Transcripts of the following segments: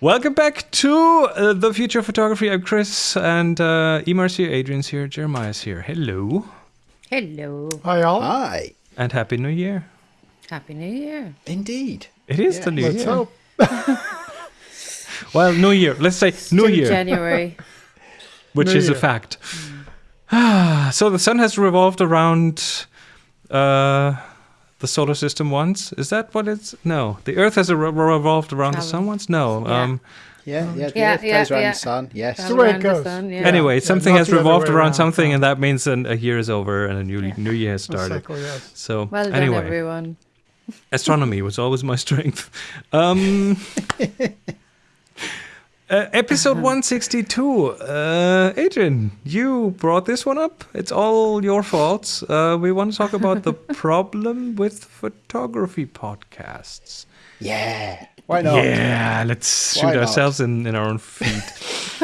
Welcome back to uh, the future of photography. I'm Chris, and uh, Emar's here, Adrian's here, Jeremiah's here. Hello, Hello. Hi, all. Hi. and happy New Year! Happy New Year. Indeed. It is Yeah, the New Let's Year. hope. Well, New Year. Let's say New Year, January. which New is a Year. fact. so the sun has revolved around uh, the solar system once. Is that what it's? No, the Earth has re- revolved around the sun once. No. Yeah. Um, Yeah, yeah. The Yeah, Earth yeah, goes around yeah. the sun. Yes. Round the way it around goes. sun, yeah. Anyway, Yeah, something has revolved around around, something, and that means an, a year is over and a new new year has started. cycle, yes. So Well done, anyway, everyone. astronomy was always my strength. Um, uh, episode 162. Uh, Adrian, you brought this one up. It's all your fault. Uh, we want to talk about the problem with photography podcasts. Yeah. Why not? Yeah, let's Why shoot not? ourselves in, in our own feet.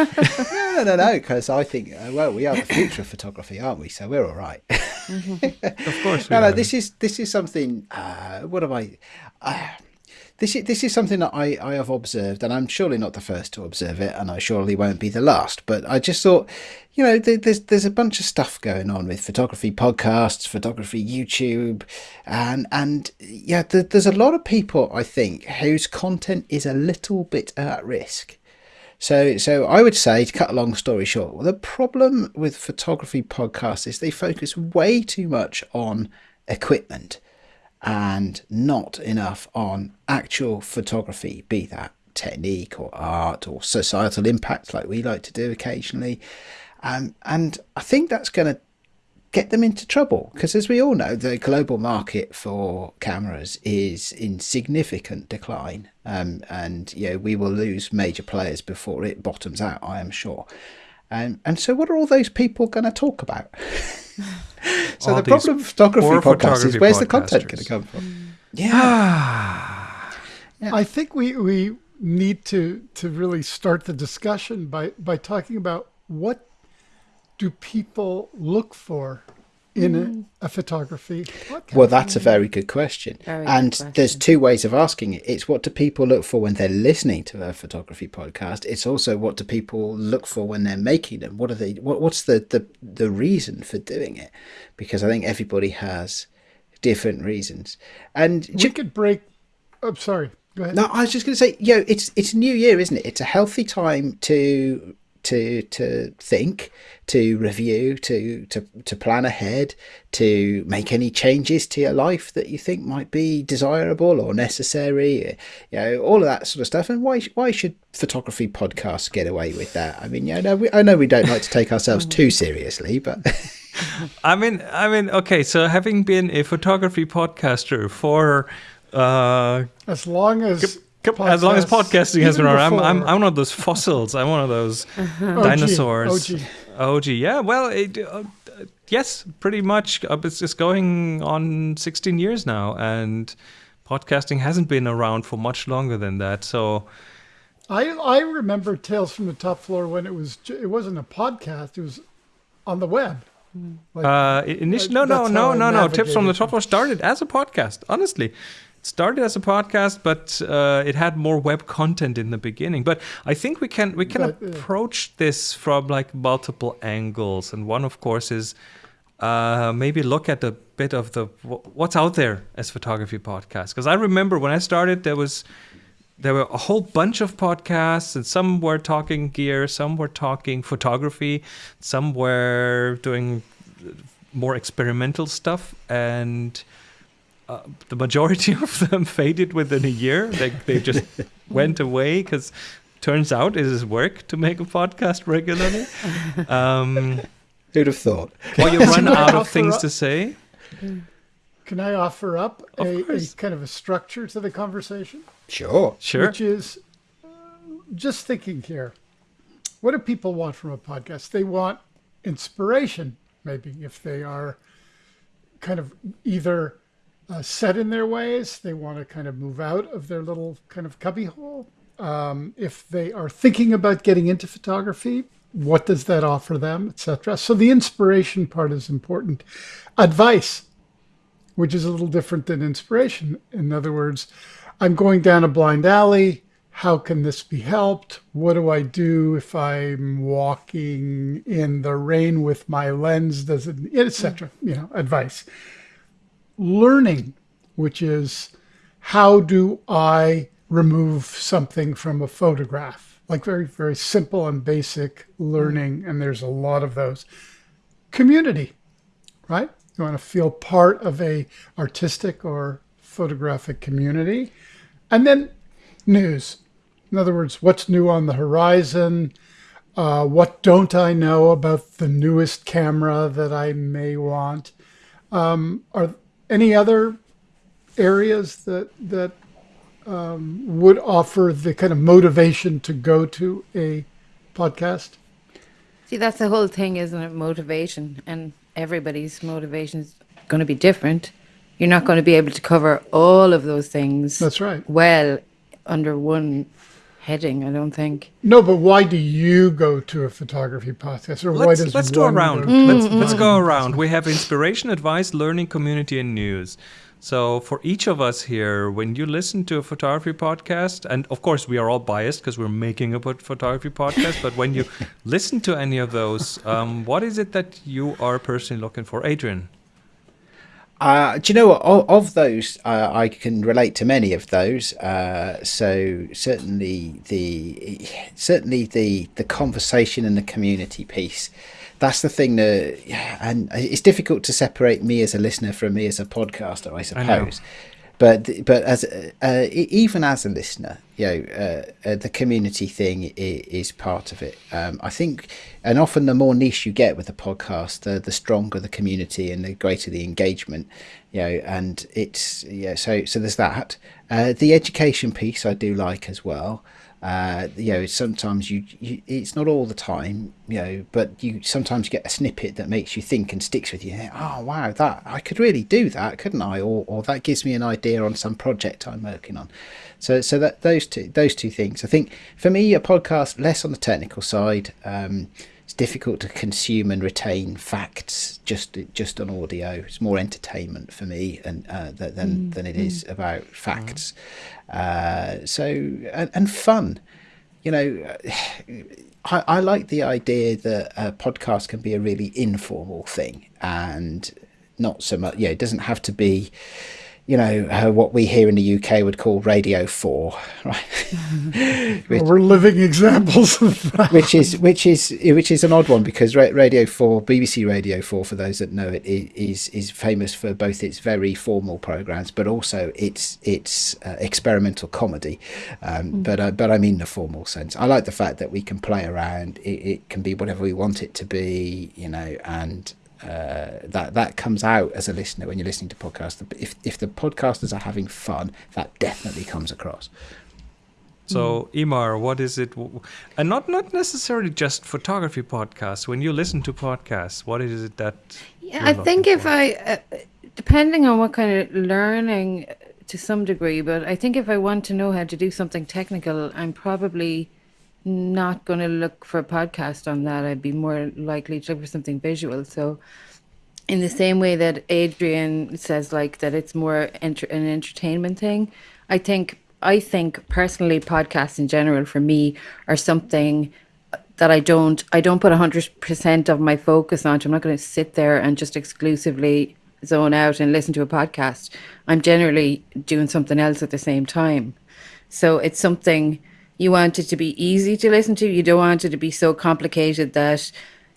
No, no, no, no. Because I think, uh, well, we are the future of photography, aren't we? So we're all right. of course, we no, no. This is this is something. Uh, what am I? This is this is something that I, I have observed, and I'm surely not the first to observe it, and I surely won't be the last. But I just thought, you know, there, there's there's a bunch of stuff going on with photography podcasts, photography YouTube, and and yeah, there, there's a lot of people I think whose content is a little bit at risk. So, so I would say, to cut a long story short, the problem with photography podcasts is they focus way too much on equipment and not enough on actual photography, be that technique or art or societal impact, like we like to do occasionally. Um, and I think that's going to get them into trouble because, as we all know, the global market for cameras is in significant decline, um, and you know we will lose major players before it bottoms out. I am sure. Um, and so, what are all those people going to talk about? so All the problem with photography poor podcasts is photography where's the content podcasters. going to come from? Hmm. Ah. Yeah, I think we, we need to, to really start the discussion by, by talking about what do people look for in a, mm-hmm. a photography podcast. Well, that's a very good question. Very good and question. there's two ways of asking it. It's what do people look for when they're listening to a photography podcast. It's also what do people look for when they're making them. What are they? What, what's the, the the reason for doing it? Because I think everybody has different reasons. And we ju- could break. Oh, sorry. Go ahead. no, I was just going to say, you know, it's it's New Year, isn't it? It's a healthy time to to to think, to review, to to to plan ahead, to make any changes to your life that you think might be desirable or necessary. You know, all of that sort of stuff. And why why should photography podcasts get away with that? I mean, yeah, I know we, I know we don't like to take ourselves too seriously, but I mean, I mean, okay. So having been a photography podcaster for uh, As long as. Couple- as long as podcasting has been around, I'm, I'm, I'm one of those fossils. I'm one of those OG, dinosaurs. OG. OG, yeah. Well, it, uh, uh, yes, pretty much. Uh, it's, it's going on 16 years now, and podcasting hasn't been around for much longer than that. So, I I remember Tales from the Top Floor when it was it wasn't a podcast; it was on the web. Like, uh, initially, no, no, no, no, no. Tips from the Top Floor started as a podcast. Honestly, it started as a podcast, but uh, it had more web content in the beginning. But I think we can we can But, uh, approach this from like multiple angles, and one, of course, is uh, maybe look at a bit of the what's out there as photography podcasts. Because I remember when I started, there was there were a whole bunch of podcasts, and some were talking gear, some were talking photography, some were doing more experimental stuff, and uh, the majority of them faded within a year. They they just went away because turns out it is work to make a podcast regularly. Um, who'd have thought? or you run out of things up- to say. Can I offer up Of a, a kind of a structure to the conversation? Sure. Sure. Which is uh, just thinking here. What do people want from a podcast? They want inspiration, maybe, if they are kind of either uh, set in their ways, they want to kind of move out of their little kind of cubbyhole. Um, if they are thinking about getting into photography, what does that offer them, etc. So the inspiration part is important. Advice, which is a little different than inspiration. In other words, I'm going down a blind alley. how can this be helped? What do I do if I'm walking in the rain with my lens? Does it, etc. You know, advice. Learning, which is how do I remove something from a photograph? Like very, very simple and basic learning. And there's a lot of those. Community, right? You want to feel part of a artistic or photographic community. And then news. In other words, what's new on the horizon? Uh, what don't I know about the newest camera that I may want? Um, are any other areas that that um, would offer the kind of motivation to go to a podcast? See, that's the whole thing, isn't it? Motivation. And everybody's motivation is going to be different. You're not going to be able to cover all of those things That's right. well under one heading, I don't think. No, but why do you go to a photography podcast, or why Let's, does let's go around. go- Let's, let's go around. We have inspiration, advice, learning, community, and news. So for each of us here, when you listen to a photography podcast, and of course we are all biased because we're making a photography podcast, but when you listen to any of those, um, what is it that you are personally looking for, Adrian? Uh, do you know what? Of, of those, uh, I can relate to many of those. Uh, so certainly the certainly the the conversation and the community piece. That's the thing that, and it's difficult to separate me as a listener from me as a podcaster, I I suppose. But but as uh, even as a listener, you know, uh, uh, the community thing is, is part of it. Um, I think, and often the more niche you get with a podcast, the the stronger the community and the greater the engagement. You know, and it's yeah. So so there's that. Uh, the education piece I do like as well. Uh, you know, sometimes you, you, it's not all the time, you know, but you sometimes get a snippet that makes you think and sticks with you. Oh wow, that I could really do that, couldn't I? Or, or that gives me an idea on some project I'm working on. So, so that those two, those two things. I think for me, a podcast less on the technical side. Um, difficult to consume and retain facts just just on audio. It's more entertainment for me, and uh, th- than than it is about facts. Uh, so and, and fun, you know. I, I like the idea that a podcast can be a really informal thing and not so much. Yeah, it doesn't have to be you know, uh, what we here in the UK would call Radio 4, right? Well, we're living examples of that. which is which is which is an odd one because Radio 4, BBC Radio 4 for those that know it, is is famous for both its very formal programs but also its its uh, experimental comedy. Um, but uh, but I mean the formal sense. I like the fact that we can play around. It, it can be whatever we want it to be, you know, and uh, that that comes out as a listener when you're listening to podcasts. If if the podcasters are having fun, that definitely comes across. So, Imar, what is it? And not not necessarily just photography podcasts. When you listen to podcasts, what is it that? Yeah, you're I think if for? I, uh, depending on what kind of learning uh, to some degree, but I think if I want to know how to do something technical, I'm probably not going to look for a podcast on that. I'd be more likely to look for something visual. So, in the same way that Adrian says, like that, it's more enter- an entertainment thing. I think I think personally, podcasts in general for me are something that I don't I don't put hundred percent of my focus onto. I'm not going to sit there and just exclusively zone out and listen to a podcast. I'm generally doing something else at the same time. So it's something you want it to be easy to listen to. You don't want it to be so complicated that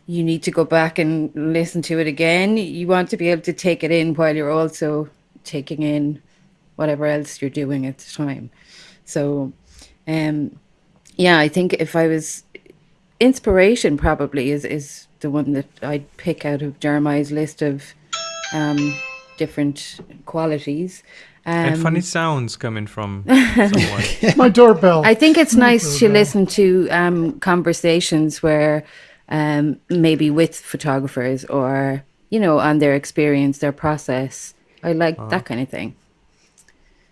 you need to go back and listen to it again. You want to be able to take it in while you're also taking in whatever else you're doing at the time. So, um, yeah, I think if I was inspiration, probably is is the one that I'd pick out of Jeremiah's list of um, different qualities. Um, and funny sounds coming from someone. My doorbell. I think it's nice to listen to um, conversations where um, maybe with photographers or you know on their experience, their process. I like that kind of thing.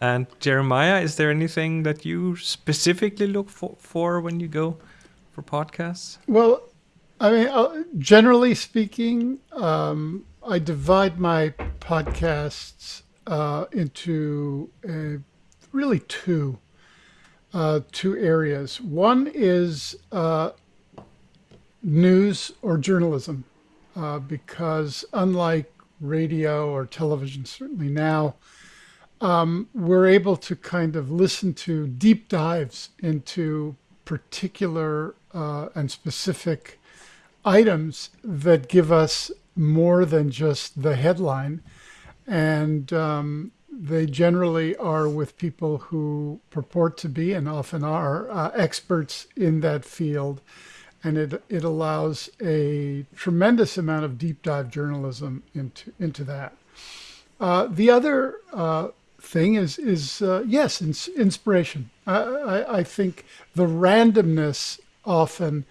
And Jeremiah, is there anything that you specifically look for, for when you go for podcasts? Well, I mean, uh, generally speaking, um, I divide my podcasts uh, into uh, really two. uh, two areas. One is uh, news or journalism, uh, because unlike radio or television, certainly now, um, we're able to kind of listen to deep dives into particular uh, and specific items that give us more than just the headline. And um, they generally are with people who purport to be and often are uh, experts in that field. And it, it allows a tremendous amount of deep dive journalism into, into that. Uh, the other uh, thing is, is uh, yes, ins- inspiration. I, I, I think the randomness often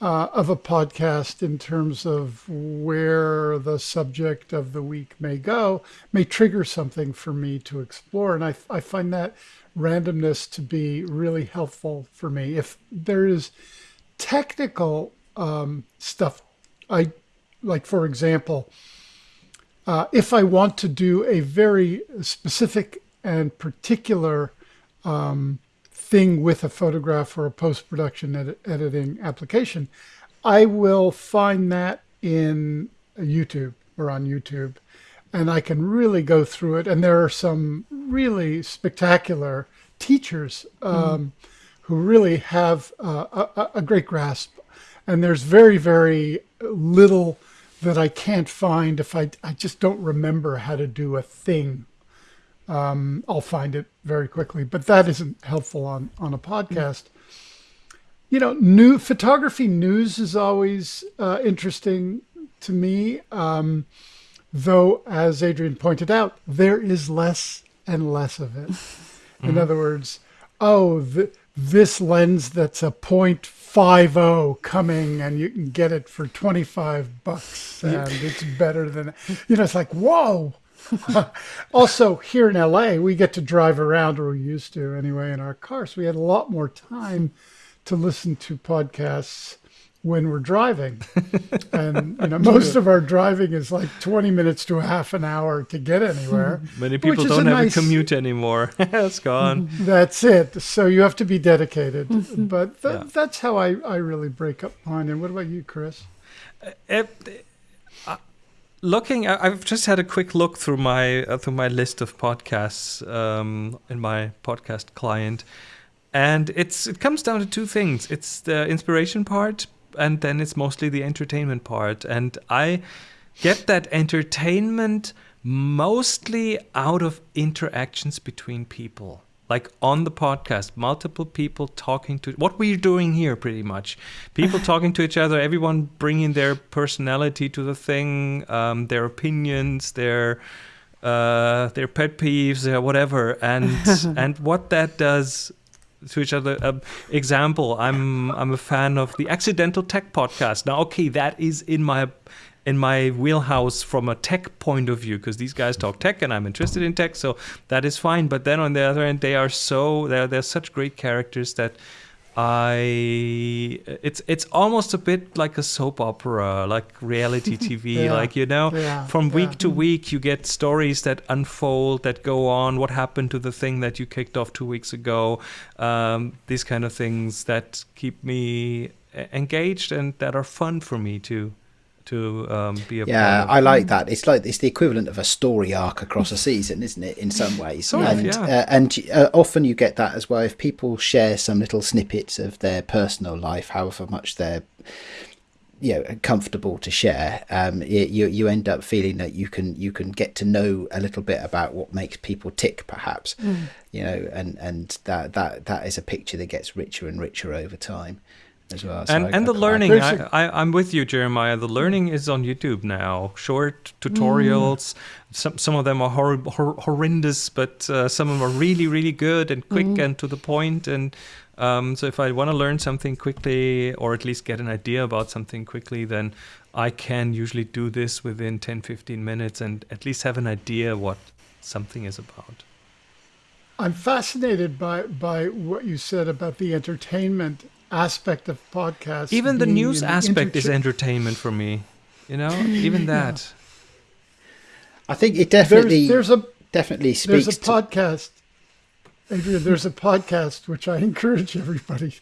uh, of a podcast in terms of where the subject of the week may go may trigger something for me to explore. And I, I find that randomness to be really helpful for me. If there is technical um, stuff, I like, for example, uh, if I want to do a very specific and particular um, thing with a photograph or a post production edit- editing application, I will find that in YouTube or on YouTube. And I can really go through it. And there are some really spectacular teachers um, mm. who really have uh, a, a great grasp. And there's very, very little that I can't find if I, I just don't remember how to do a thing um, I'll find it very quickly. But that isn't helpful on on a podcast. You know, new photography news is always uh, interesting to me. Um, though, as Adrian pointed out, there is less and less of it. In mm-hmm. other words, oh, th- this lens that's a 0.50 coming and you can get it for 25 bucks and it's better than, you know, it's like, whoa, also, here in LA, we get to drive around, or we used to anyway, in our cars. So we had a lot more time to listen to podcasts when we're driving. and you know, most of our driving is like 20 minutes to a half an hour to get anywhere. Many people don't a have nice, a commute anymore. it's gone. That's it. So you have to be dedicated. Mm-hmm. but th- yeah. that's how I, I really break up mine. And what about you, Chris? Uh, it, looking i've just had a quick look through my uh, through my list of podcasts um, in my podcast client and it's it comes down to two things. It's the inspiration part and then it's mostly the entertainment part. And i get that entertainment mostly out of interactions between people like on the podcast, multiple people talking to what we're doing here, pretty much. People talking to each other, everyone bringing their personality to the thing, um, their opinions, their uh, their pet peeves, their whatever, and and what that does to each other. Um, example: I'm I'm a fan of the Accidental Tech podcast. Now, okay, that is in my in my wheelhouse from a tech point of view because these guys talk tech and I'm interested in tech, so that is fine. But then on the other end, they are so they're they're such great characters that I it's it's almost a bit like a soap opera, like reality TV. yeah. Like you know, yeah. from week yeah. to week, you get stories that unfold, that go on. What happened to the thing that you kicked off two weeks ago? Um, these kind of things that keep me engaged and that are fun for me too to um, be a yeah i like that. It's like it's the equivalent of a story arc across a season isn't it in some ways? Sort and of, yeah. uh, and uh, often you get that as well. If people share some little snippets of their personal life however much they're you know comfortable to share um, you you end up feeling that you can you can get to know a little bit about what makes people tick perhaps mm. you know and and that that that is a picture that gets richer and richer over time as well. So and I, and I, the learning, I, I, am with you, Jeremiah. The learning is on YouTube now. Short tutorials. Mm. Some some of them are hor- hor- horrendous, but uh, some of them are really really good and quick mm. and to the point. And um, so if I want to learn something quickly, or at least get an idea about something quickly, then I can usually do this within 10, 15 minutes and at least have an idea what something is about. I'm fascinated by by what you said about the entertainment aspect of podcast. Even the news aspect is entertainment for me. You know, even that. I think it definitely there's, there's a definitely speaks. There's a podcast. Adrian, there's a podcast which I encourage everybody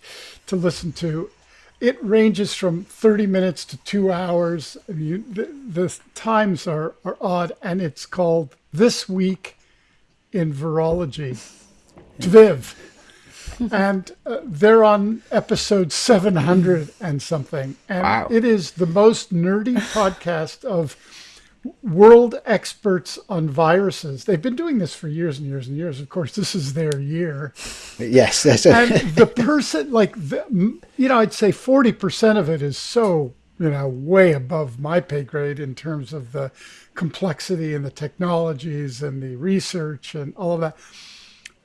to listen to. It ranges from 30 minutes to two hours. You, the, the times are, are odd, and it's called This Week in Virology. Viv. And uh, they're on episode 700 and something. And Wow. it is the most nerdy podcast of world experts on viruses. They've been doing this for years and years and years. Of course, this is their year. Yes, a, And the person, like, the, you know, I'd say 40% of it is so, you know, way above my pay grade in terms of the complexity and the technologies and the research and all of that.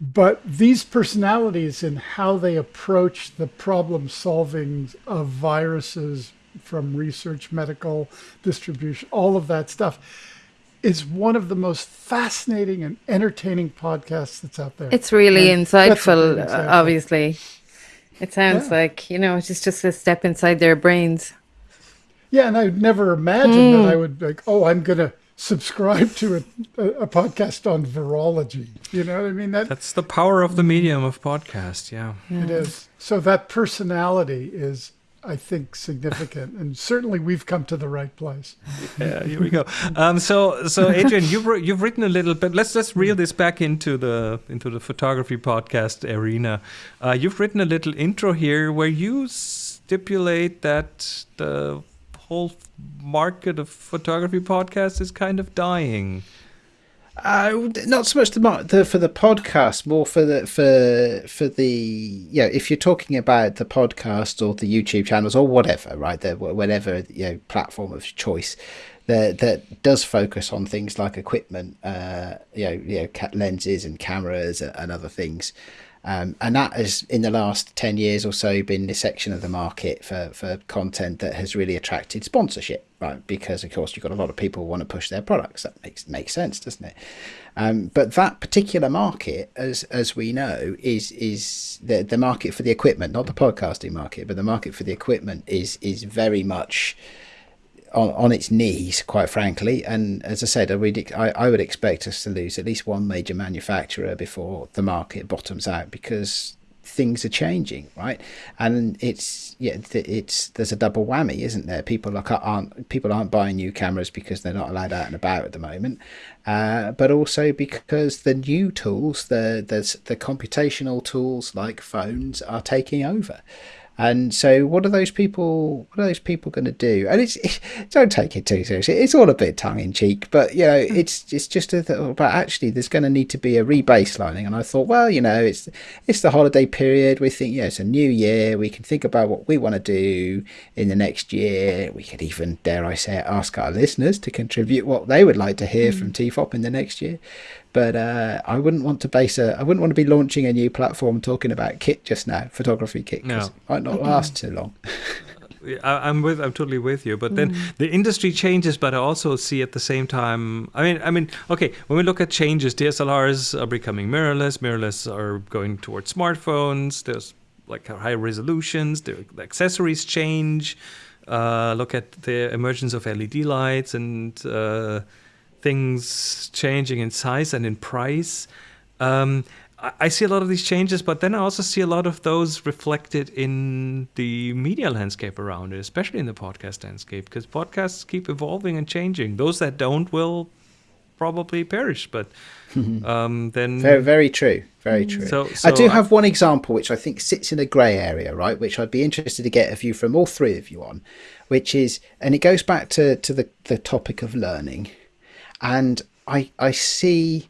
But these personalities and how they approach the problem solving of viruses from research, medical distribution, all of that stuff is one of the most fascinating and entertaining podcasts that's out there. It's really And insightful, uh, obviously. It sounds Yeah. like, you know, it's just, just a step inside their brains. Yeah, and I'd never imagined that I would like, oh, I'm going to subscribe to a, a, a podcast on virology. You know what I mean? That That's the power of the medium of podcast. Yeah. it is. So that personality is, I think, significant, and certainly we've come to the right place. Yeah, here we go. Um, so, so Adrian, you've you've written a little bit. Let's let's reel this back into the into the photography podcast arena. Uh, you've written a little intro here where you stipulate that the whole market of photography podcasts is kind of dying. Uh, not so much the, the for the podcast, more for the for for the you know if you're talking about the podcast or the YouTube channels or whatever, right? The whatever you know platform of choice that that does focus on things like equipment, uh, you know, you know, lenses and cameras and other things. Um, and that has, in the last 10 years or so, been the section of the market for, for content that has really attracted sponsorship, right? Because, of course, you've got a lot of people who want to push their products. That makes makes sense, doesn't it? Um, but that particular market, as as we know, is is the, the market for the equipment, not the podcasting market, but the market for the equipment is is very much on, on its knees, quite frankly. And as I said, I would, I, would expect us to lose at least one major manufacturer before the market bottoms out because things are changing, right? And it's yeah, it's there's a double whammy, isn't there? People like aren't people aren't buying new cameras because they're not allowed out and about at the moment, uh, but also because the new tools, the the the computational tools like phones, are taking over. And so, what are those people? What are those people going to do? And it's don't take it too seriously. It's all a bit tongue in cheek, but you know, hmm. it's it's just a, th- but actually, there's going to need to be a rebaselining. And I thought, well, you know, it's it's the holiday period. We think, yeah, it's a new year. We can think about what we want to do in the next year. We could even, dare I say, it, ask our listeners to contribute what they would like to hear hmm. from TFOP in the next year. But uh, I wouldn't want to base a. I wouldn't want to be launching a new platform talking about kit just now, photography kit. 'cause No. it might not last too long. I, I'm with. I'm totally with you. But then the industry changes, but I also see at the same time. I mean, I mean, okay. When we look at changes, DSLRs are becoming mirrorless. Mirrorless are going towards smartphones. There's like high resolutions. The the accessories change. Uh, look at the emergence of LED lights and uh, things changing in size and in price. Um, I I see a lot of these changes, but then I also see a lot of those reflected in the media landscape around it, especially in the podcast landscape, because podcasts keep evolving and changing. Those that don't will probably perish, but um, then Very, very true. Very true. So- I so do I- have one example which I think sits in a grey area, right? Which I'd be interested to get a view from all three of you on, which is, and it goes back to, to the, the topic of learning. And I, I see,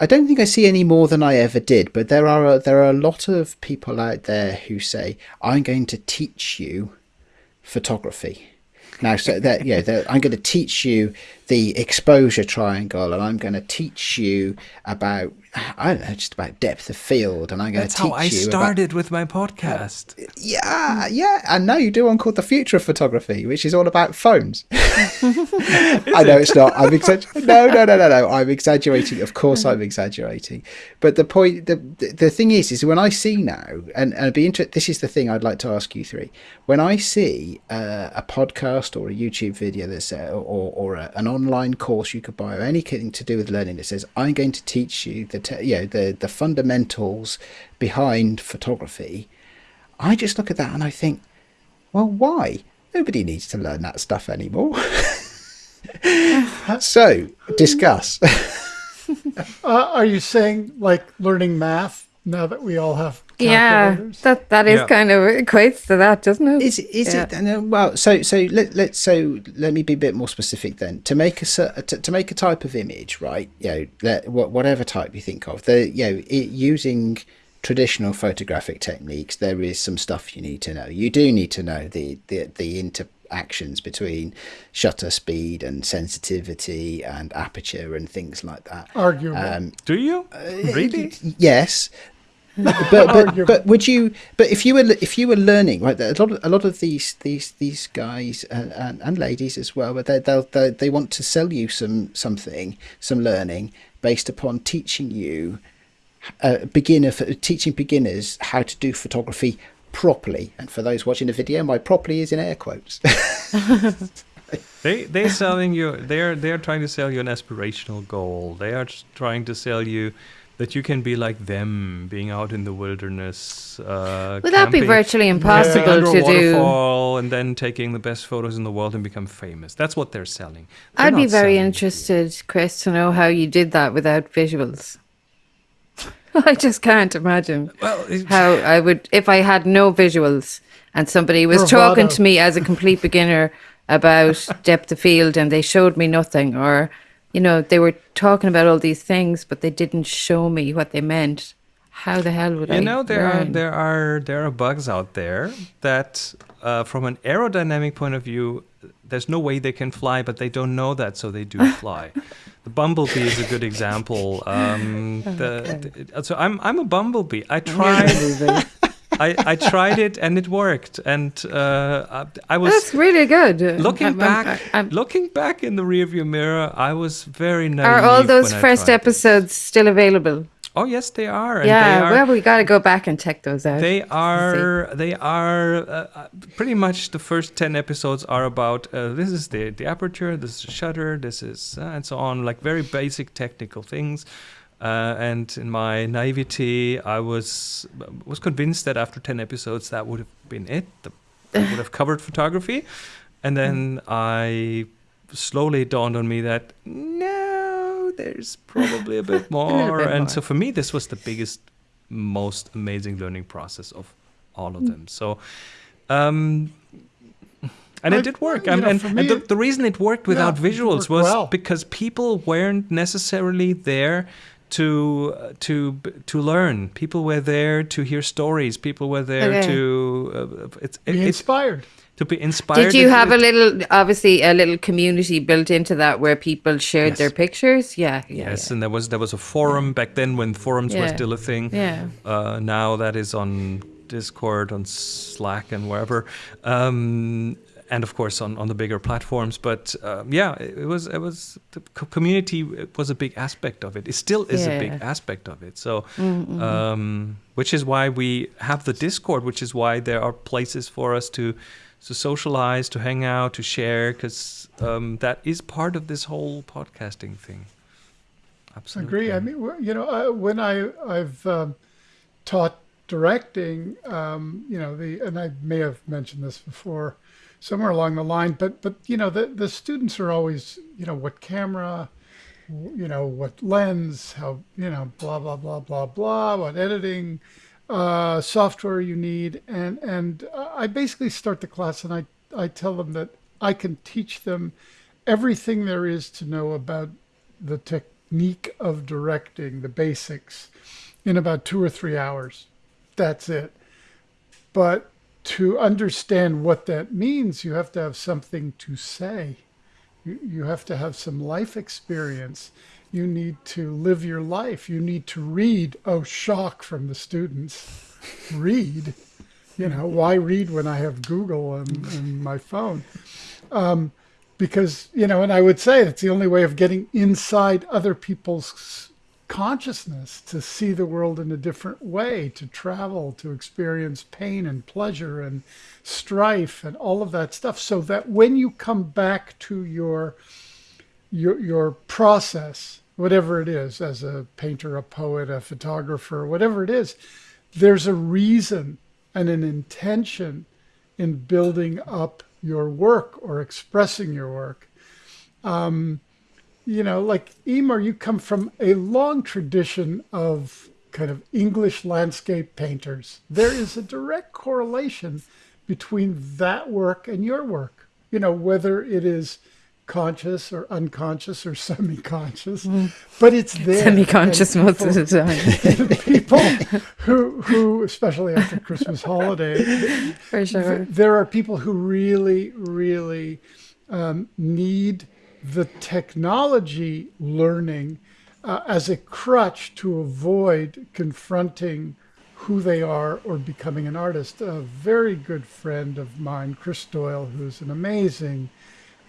I don't think I see any more than I ever did, but there are a, there are a lot of people out there who say, I'm going to teach you photography. Now, so that yeah, I'm going to teach you the exposure triangle, and I'm going to teach you about I don't know, just about depth of field, and I'm going that's to teach you. That's how I you about started with my podcast. yeah, yeah, and now you do one called the future of photography, which is all about phones. I know it's not. I'm exaggerating. No, no, no, no, no. I'm exaggerating. Of course, I'm exaggerating. But the point, the the, the thing is, is when I see now, and, and it'd be inter- This is the thing I'd like to ask you three. When I see uh, a podcast or a YouTube video that's uh, or or a, an online course you could buy or anything to do with learning that says I'm going to teach you the you know the the fundamentals behind photography, I just look at that and I think, well, why? Nobody needs to learn that stuff anymore. so discuss. Uh, are you saying like learning math now that we all have Yeah, that that is Yeah. kind of equates to that, doesn't it? Is is Yeah. it uh, well? So so let let so let me be a bit more specific then. To make a to, to make a type of image, right? You know, let, whatever type you think of, the you know it, using traditional photographic techniques, there is some stuff you need to know. You do need to know the the the interactions between shutter speed and sensitivity and aperture and things like that. Arguable. Um, Do you really? Yes. but, but, but would you but if you were if you were learning right a lot of, a lot of these these these guys and, and, and ladies as well but they they'll, they they want to sell you some something some learning based upon teaching you uh, beginner for teaching beginners how to do photography properly and for those watching the video my properly is in air quotes They they're selling you. They're they're trying to sell you an aspirational goal. They are trying to sell you that you can be like them, being out in the wilderness. Uh, Would that be camping- virtually impossible under a to do? waterfall and then taking the best photos in the world and become famous. That's what they're selling. They're I'd be very selling interested, Chris, to know how you did that without visuals. I just can't imagine Well, how I would if I had no visuals and somebody was talking to me as a complete beginner about depth of field and they showed me nothing or you know they were talking about all these things but they didn't show me what they meant. How the hell would I? You know there are there are there are bugs out there that, uh, from an aerodynamic point of view, there's no way they can fly, but they don't know that, so they do fly. the bumblebee is a good example. Um, the, the- so I'm I'm a bumblebee. I tried I, I tried it and it worked, and uh, I, I was That's really good. looking I'm- I'm- back. I'm- looking back in the rearview mirror, I was very naive. are all those first tried it. episodes still available? Oh yes, they are. And yeah, they are, well, we got to go back and check those out. They are. They are. Uh, uh, pretty much the first ten episodes are about. Uh, this is the the aperture. This is the shutter. This is uh, and so on. Like very basic technical things. Uh, and in my naivety, I was was convinced that after ten episodes, that would have been it. The, that would have covered photography. And then I slowly dawned on me that no, there's probably a bit more. bit and more. so for me, this was the biggest, most amazing learning process of all of them. So, um, and I- it did work. And, know, and, and the, the reason it worked without Yeah, visuals worked was well. because people weren't necessarily there to uh, to to learn. People were there to hear stories. People were there Okay. to uh, it's it, Be it's inspired. to be inspired. Did you It- have a little, obviously, a little community built into that where people shared Yes. their pictures? Yeah, yeah. Yes, and there was there was a forum back then when forums were still a thing. Yeah. Uh, now that is on Discord, on Slack, and wherever, um, and of course on, on the bigger platforms. But um, yeah, it, it was it was the community was a big aspect of it. It still is a big aspect of it. So, um, which is why we have the Discord, which is why there are places for us to to socialize, to hang out, to share, because um, that is part of this whole podcasting thing. Absolutely. Agree. I mean, you know, uh, when I I've um, taught directing, um, you know, the and I may have mentioned this before, somewhere along the line, but but you know, the the students are always, you know, what camera, you know, what lens, how you know, blah blah blah blah blah, what editing uh, software you need, and and I basically start the class and I I tell them that I can teach them everything there is to know about the technique of directing, the basics, in about two or three hours. That's it. But to understand what that means, you have to have something to say. You, you have to have some life experience. You need to live your life. You need to read. Oh, shock from the students. read. You know, why read when I have Google and, and my phone? Um, because, you know, and I would say it's the only way of getting inside other people's consciousness to see the world in a different way, to travel, to experience pain and pleasure and strife and all of that stuff, so that when you come back to your your your process, whatever it is, as a painter, a poet, a photographer, whatever it is, there's a reason and an intention in building up your work or expressing your work. Um, you know, like Emer, you come from a long tradition of kind of English landscape painters. There is a direct correlation between that work and your work. You know, whether it is conscious or unconscious or semi-conscious, mm. but it's there. Semi-conscious most of the time. people who, who, especially after Christmas holiday, for sure, th- there are people who really, really um, need the technology learning uh, as a crutch to avoid confronting who they are or becoming an artist. A very good friend of mine, Chris Doyle, who's an amazing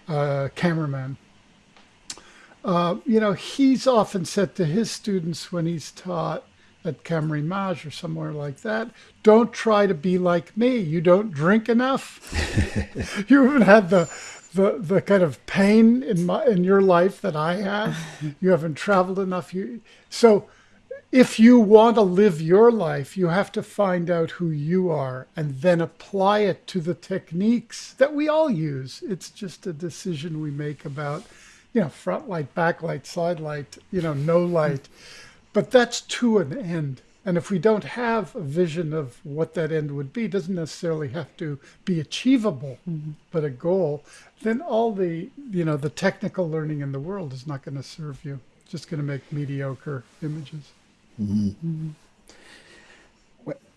uh, cameraman. Uh, you know, he's often said to his students when he's taught at Camerimage or somewhere like that, don't try to be like me. You don't drink enough. you haven't had the the the kind of pain in my in your life that I have. You haven't traveled enough. You so if you want to live your life, you have to find out who you are and then apply it to the techniques that we all use. It's just a decision we make about, you know, front light, back light, side light, you know, no light. But that's to an end. And if we don't have a vision of what that end would be, doesn't necessarily have to be achievable, mm-hmm. but a goal, then all the, you know, the technical learning in the world is not going to serve you. It's just going to make mediocre images. Mm-hmm. Mm-hmm.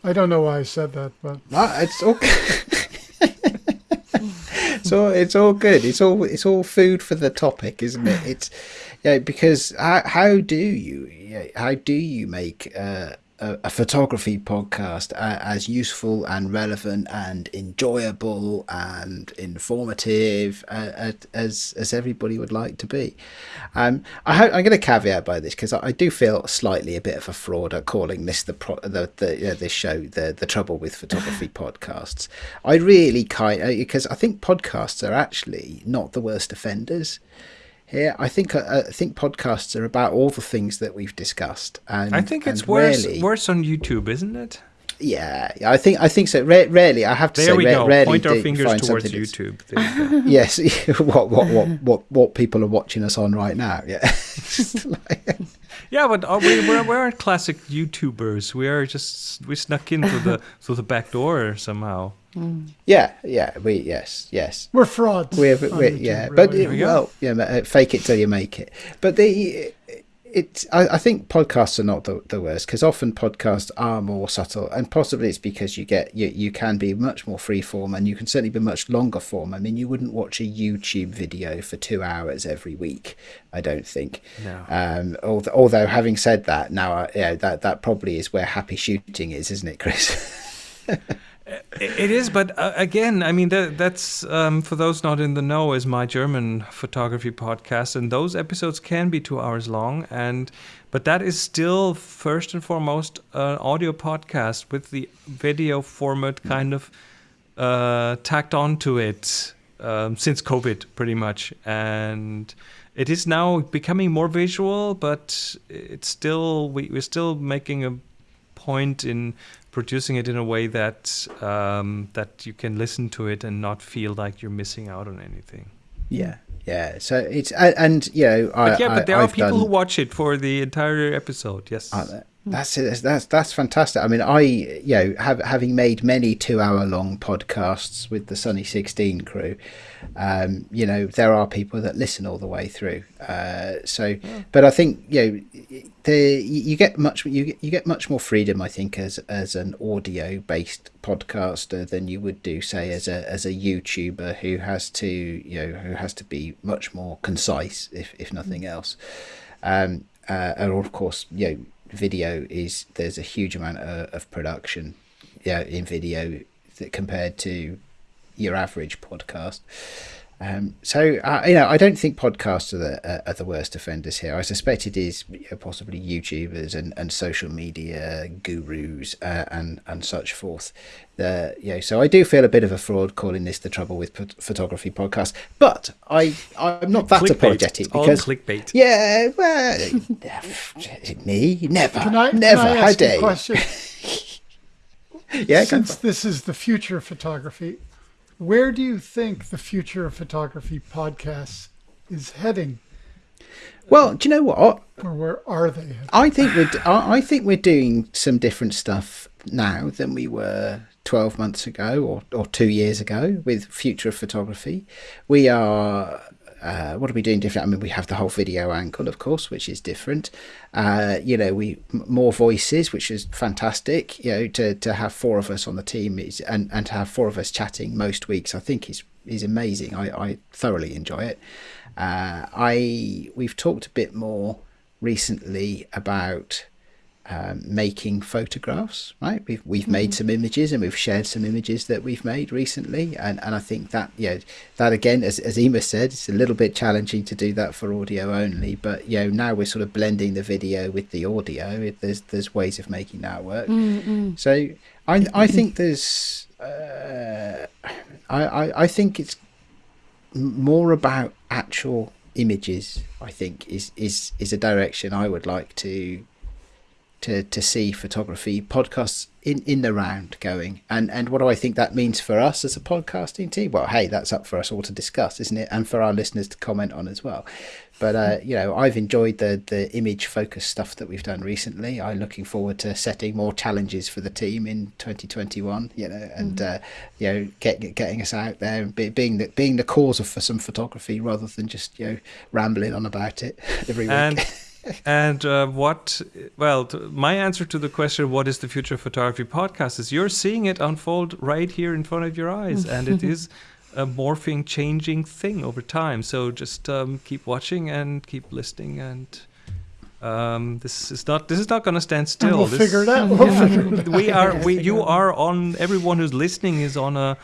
I don't know why I said that, but no, it's okay. so it's all good. It's all it's all food for the topic, isn't it? It's yeah, because how, how do you how do you make uh, a, a photography podcast as useful and relevant and enjoyable and informative uh, as as everybody would like to be. Um, I am going to caveat by this because I, I, do feel slightly a bit of a fraud at calling this the pro, the, the uh, this show the the trouble with photography podcasts. I really kind because uh, I think podcasts are actually not the worst offenders here. I think uh, I think podcasts are about all the things that we've discussed, and I think it's worse rarely, worse on YouTube, isn't it? Yeah, I think I think so. rarely, I have to there say, we ra- go. rarely Point our fingers towards YouTube. yes, what what what what what people are watching us on right now. Yeah, yeah, but are we, we're we're classic YouTubers. We are just we snuck in through the through the back door somehow. Mm. Yeah, yeah, we yes, yes. We're frauds. We're, we're yeah, really. but it, well, yeah, uh, fake it till you make it. But the it, I, I think podcasts are not the, the worst because often podcasts are more subtle, and possibly it's because you get you you can be much more free form, and you can certainly be much longer form. I mean, you wouldn't watch a YouTube video for two hours every week. I don't think. No. Um, although, although having said that, now uh, yeah, that that probably is where happy shooting is, isn't it, Chris? It is, but uh, again, I mean, that, that's um, for those not in the know, is my German photography podcast, and those episodes can be two hours long, and but that is still first and foremost an audio podcast with the video format kind of uh, tacked onto it um, since COVID, pretty much, and it is now becoming more visual, but it's still we, we're still making a point in producing it in a way that um, that you can listen to it and not feel like you're missing out on anything. Yeah, yeah. So it's and you know, I, but yeah, but there I, are people done, who watch it for the entire episode. Yes. Uh, that's it. That's that's fantastic. I mean, I you know have having made many two-hour-long podcasts with the Sunny Sixteen crew, um, you know there are people that listen all the way through. Uh, so, yeah. but I think you know the you get much you get, you get much more freedom. I think as as an audio-based podcaster than you would do, say, as a as a YouTuber who has to you know who has to be much more concise, if if nothing else. Um, uh, and of course, you know video is there's a huge amount of, of production yeah in video that compared to your average podcast Um, so uh, you know, I don't think podcasts are the uh, are the worst offenders here. I suspect it is you know, possibly YouTubers and, and social media gurus uh, and and such forth. The you know, so I do feel a bit of a fraud calling this the trouble with p- photography podcast. But I I'm not that Clickbait. apologetic It's all because clickbait. yeah, well, me never, Can I, never. can I How ask dare a you? question? Yeah, Since this is the future of photography, where do you think the future of photography podcasts is heading, well, do you know what? or where are they? Heading? I think we're I think we're doing some different stuff now than we were 12 months ago or, or two years ago with future of photography. We are uh, what are we doing different? I mean, we have the whole video angle, of course, which is different. Uh, you know, we more voices, which is fantastic. You know, to, to have four of us on the team is and, and to have four of us chatting most weeks, I think is is amazing. I, I thoroughly enjoy it. Uh, I we've talked a bit more recently about um, making photographs. Right, we've we've made some images and we've shared some images that we've made recently, and, and I think that you know that again, as as Ema said, it's a little bit challenging to do that for audio only. But you know now we're sort of blending the video with the audio. It, there's there's ways of making that work. So I I think there's uh, I, I I think it's more about actual images. I think is is is a direction I would like to to to see photography podcasts in in the round going. And and what do I think that means for us as a podcasting team? Well, hey, that's up for us all to discuss, isn't it? And for our listeners to comment on as well. But uh, you know, I've enjoyed the the image focused stuff that we've done recently. I'm looking forward to setting more challenges for the team in 2021. You know, and uh, you know, get, get- getting us out there and be, being the being the cause of for some photography rather than just you know rambling on about it every week. And and uh, what? Well, t- my answer to the question, "What is the future of photography podcast?" is you're seeing it unfold right here in front of your eyes, and it is a morphing, changing thing over time. So just um, keep watching and keep listening, and um, this is not this is not going to stand And still. we'll This- figure it out. We'll figure it out. we are we you are on everyone who's listening is on a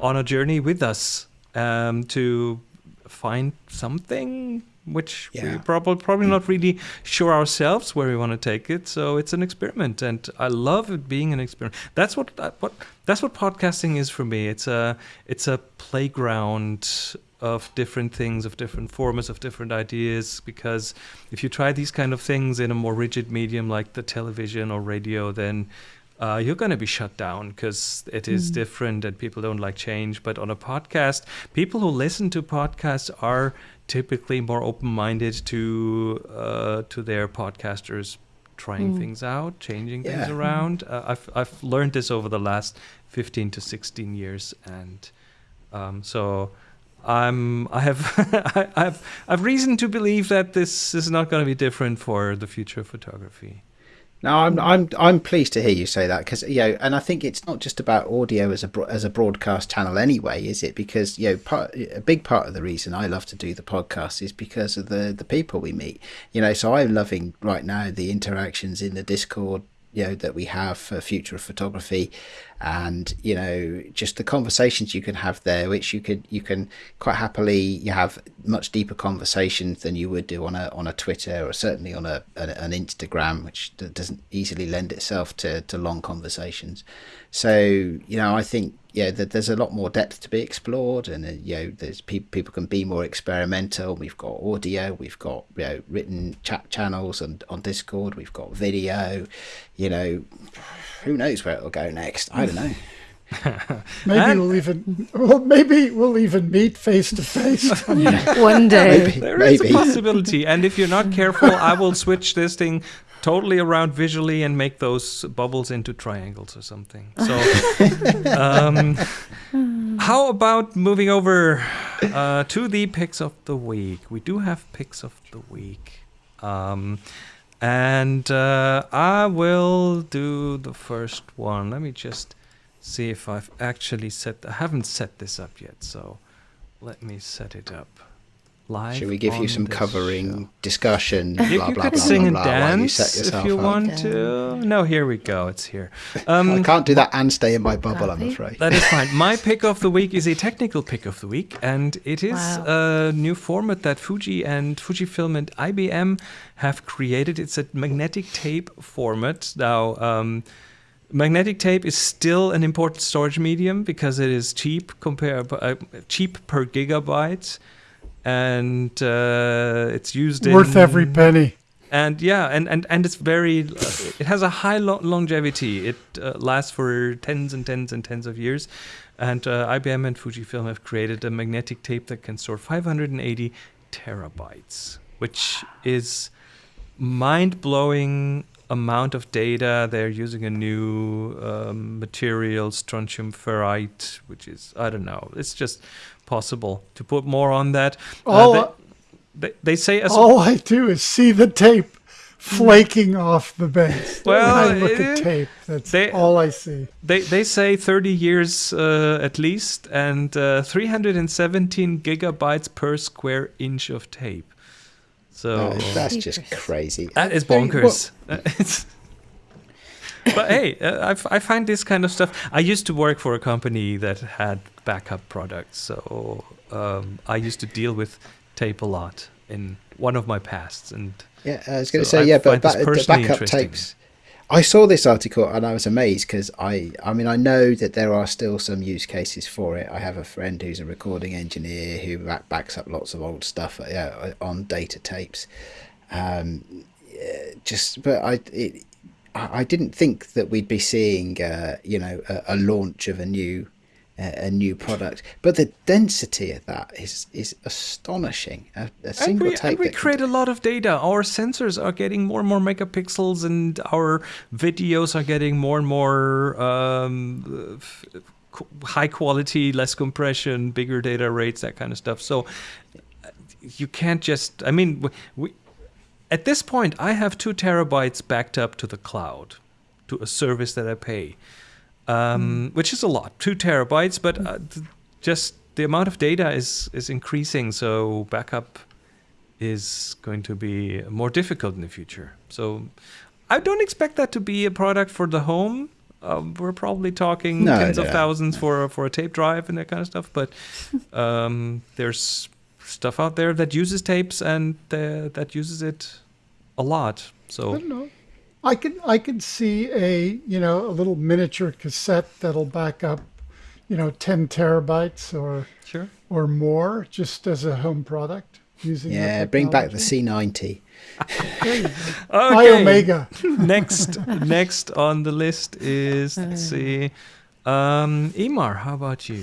on a journey with us um, to find something which we Yeah. probably probably not really sure ourselves where we want to take it. So it's an experiment and i love it being an experiment. That's what uh, what that's what podcasting is for me. It's a it's a playground of different things of different formats of different ideas because if you try these kind of things in a more rigid medium like the television or radio then uh, you're going to be shut down because it is mm. different and people don't like change. But on a podcast, people who listen to podcasts are typically more open-minded to uh, to their podcasters trying things out, changing things Yeah. around. Uh, I've I've learned this over the last 15 to 16 years, and um, so. I'm. I have. I have. I've reason to believe that this is not going to be different for the future of photography. No, I'm I'm I'm pleased to hear you say that because you know, and I think it's not just about audio as a as a broadcast channel anyway, is it? Because you know, part, a big part of the reason I love to do the podcast is because of the the people we meet. You know, so I'm loving right now the interactions in the Discord. You know that we have for future of photography, and you know just the conversations you can have there, which you could you can quite happily you have much deeper conversations than you would do on a on a Twitter or certainly on a an, Instagram, which doesn't easily lend itself to, to long conversations. So you know, I think yeah, that there's a lot more depth to be explored, and uh, you know, there's people people can be more experimental. We've got audio, we've got you know written chat channels and on Discord, we've got video. You know, who knows where it'll go next? I don't know. Maybe And- we'll even well, maybe we'll even meet face to face. One day. Maybe, There is maybe. a possibility, and if you're not careful, I will switch this thing totally around visually and make those bubbles into triangles or something. So, um, how about moving over uh, to the picks of the week? We do have picks of the week, um, and uh, I will do the first one. Let me just see if I've actually set. I haven't set this up yet, so let me set it up live. Should we give you some the covering discussion? show. You, blah, you blah, could blah, sing blah, and blah, while you dance if you up. want to. No, here we go. It's here. Um, I can't do that and stay in my bubble, I'm afraid. That is fine. My pick of the week is a technical pick of the week, and it is Wow. a new format that Fuji and Fujifilm and IBM have created. It's a magnetic tape format. Now, um, magnetic tape is still an important storage medium because it is cheap compare uh, cheap per gigabyte, and uh, it's used in Worth in, every penny. and yeah and and, and it's very it has a high lo- longevity. It uh, lasts for tens and tens and tens of years. And uh, ibm and fujifilm have created a magnetic tape that can store 580 terabytes which is mind-blowing amount of data. They're using a new um, material strontium ferrite which is i don't know. It's just possible to put more on that Uh, All, they, they, they say as all I do is see the tape flaking off the base. Well, when I look eh, at tape. That's they- all I see. They they say 30 years uh, at least, and uh, 317 gigabytes per square inch of tape. So Uh, that's just crazy. that is bonkers. Uh, it's- but hey, uh, I, f- I find this kind of stuff. I used to work for a company that had backup products, so um, I used to deal with tape a lot in one of my pasts, and Yeah, I was going to So say, I yeah, but ba- the backup tapes. I saw this article and I was amazed because I, I mean, I know that there are still some use cases for it. I have a friend who's a recording engineer who back, backs up lots of old stuff uh, on data tapes. Um, just, but I, it, I I didn't think that we'd be seeing, uh, you know, a, a launch of a new, uh, a new product. But the density of that is is astonishing. A, a And single we, tape. and we create a lot of data. Our sensors are getting more and more megapixels, and our videos are getting more and more um, high quality, less compression, bigger data rates, that kind of stuff. So uh, you can't just. I mean, we at this point, I have two terabytes backed up to the cloud, to a service that I pay, um, which is a lot, two terabytes. But uh, th- just the amount of data is is increasing, so backup is going to be more difficult in the future. So I don't expect that to be a product for the home. Um, we're probably talking No, tens of thousands for for a tape drive and that kind of stuff. But um, there's stuff out there that uses tapes and uh, that uses it a lot. I So don't know. I can I can see a you know a little miniature cassette that'll back up, you know, ten terabytes or sure. or more just as a home product using. Yeah, bring back the. C90. There you go. Okay. Iomega. next next on the list is let's see. Um, Emar, how about you?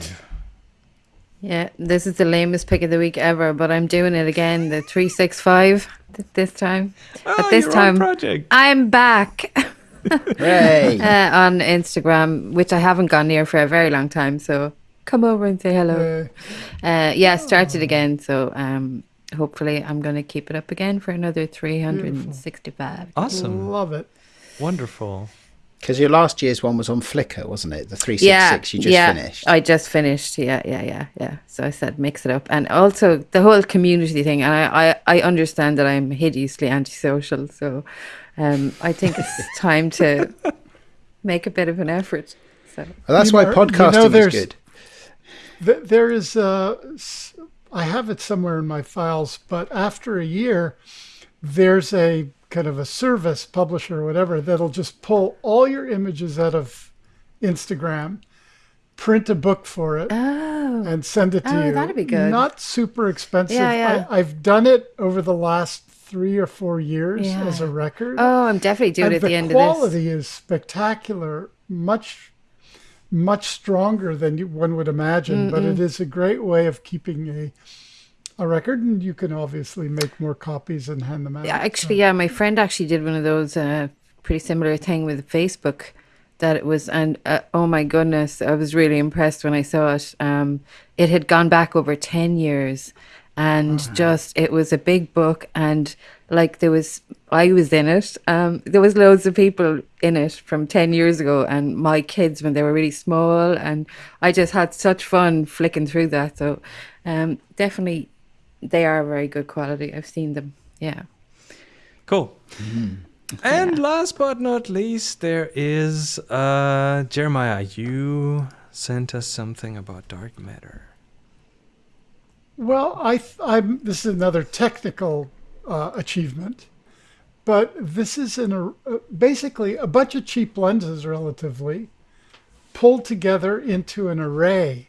Yeah, this is the lamest pick of the week ever, but I'm doing it again. The 365 th- this time. Oh, this your own time- project. I'm back Hooray! uh, on Instagram, which I haven't gone near for a very long time. So come over and say hello. Uh, Uh, yeah, started again. So um, hopefully I'm going to keep it up again for another 365. Awesome, love it. wonderful. Because your last year's one was on Flickr, wasn't it? The 366 yeah, you just yeah, finished. I just finished. Yeah, yeah, yeah, yeah. So I said mix it up, and also the whole community thing. And I, I, I understand that I'm hideously antisocial, so um, I think it's time to make a bit of an effort. So well, that's You why know- you know podcasting is good. Th- There is uh, s- I have it somewhere in my files, but after a year, there's a kind of a service publisher or whatever that'll just pull all your images out of Instagram, print a book for it, oh, and send it to Oh, you. that'd be good. Not super expensive. Yeah, yeah. I, I've done it over the last three or four years Yeah. as a record. oh, I'm definitely doing and it at the the end of this. The quality is spectacular, much much stronger than you, one would imagine. But it is a great way of keeping a a record, and you can obviously make more copies and hand them out. Yeah, actually, yeah, my friend actually did one of those uh, pretty similar thing with Facebook. That it was, and uh, oh my goodness, I was really impressed when I saw it. Um, it had gone back over ten years, and just it was a big book, and like there was, I was in it. Um, there was loads of people in it from ten years ago, and my kids when they were really small, and I just had such fun flicking through that. So, um, definitely they are very good quality. I've seen them. Yeah. Cool. And last but not least, there is uh, Jeremiah. You sent us something about dark matter. Well, I, th- I'm. This is another technical uh, achievement, but this is an uh, basically a bunch of cheap lenses, relatively, pulled together into an array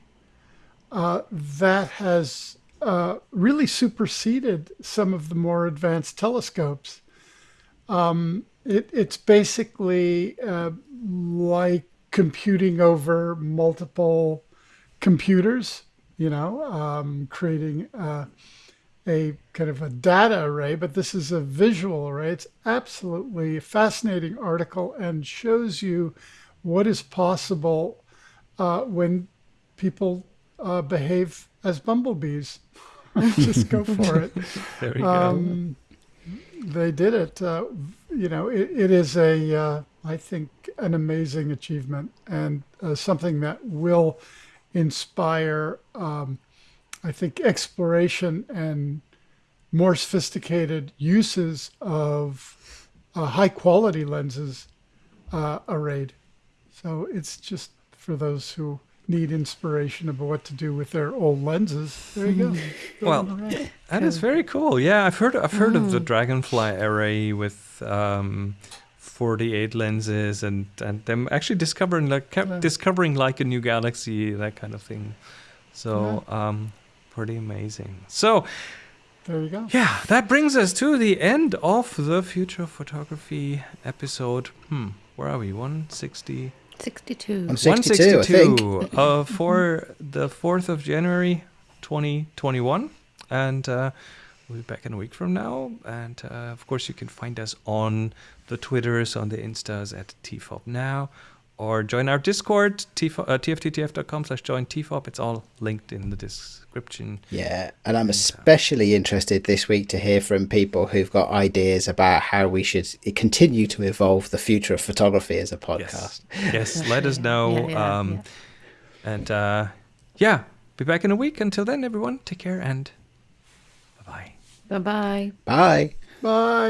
uh, that has uh, really superseded some of the more advanced telescopes. Um, it, it's basically uh, like computing over multiple computers, you know, um, creating uh, a kind of a data array, but this is a visual array. It's absolutely a fascinating article and shows you what is possible uh, when people uh, behave as bumblebees. Just go for it. There you Um, they did it. Uh, you know, it, it is a, uh, I think, an amazing achievement and uh, something that will inspire, um, I think, exploration and more sophisticated uses of uh, high quality lenses uh, arrayed. So it's just for those who need inspiration about what to do with their old lenses. There you go. Well, Build an array. That is very cool. Yeah, I've heard I've heard of the Dragonfly array with um, 48 lenses and and them actually discovering like kept Yeah. discovering like a new galaxy that kind of thing. So um, pretty amazing. So there you go. yeah, that brings us to the end of the future photography episode. Hmm, where are we? 160. 62. On 62, I think. 162 uh, for the 4th of January 2021. And uh, we'll be back in a week from now. And uh, of course, you can find us on the Twitters, on the Instas at TFOP now, or join our Discord, tf- uh, tfttf.com slash join TFOP. It's all linked in the description. Yeah, and I'm especially interested this week to hear from people who've got ideas about how we should continue to evolve the future of photography as a podcast. Yes. yes, let us know. Yeah, yeah, um, yeah. And uh, yeah, be back in a week. Until then, everyone, take care and bye bye. Bye bye. Bye. Bye.